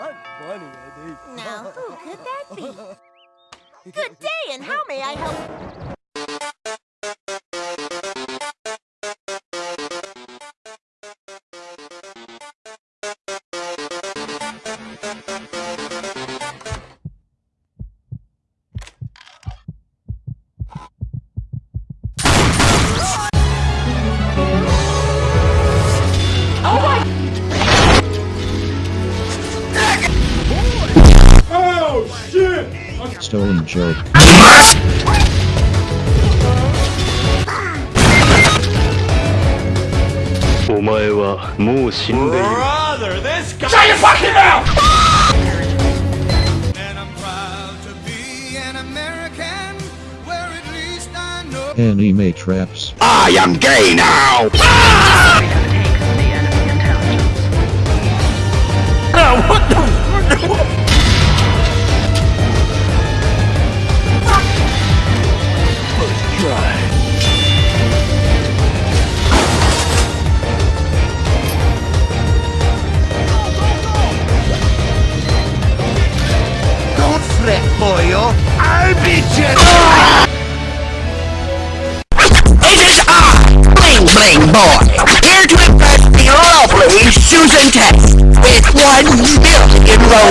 funny, Eddie. Now, who could that be? Good day, and how may I help? Stolen joke. Brother, this guy. Shut your fucking mouth! And I'm proud to be an American, where at least I know. Anime traps. I am gay now! Don't It is I, Bling Bling Boy, here to impress the lovely Susan Test with one million roses.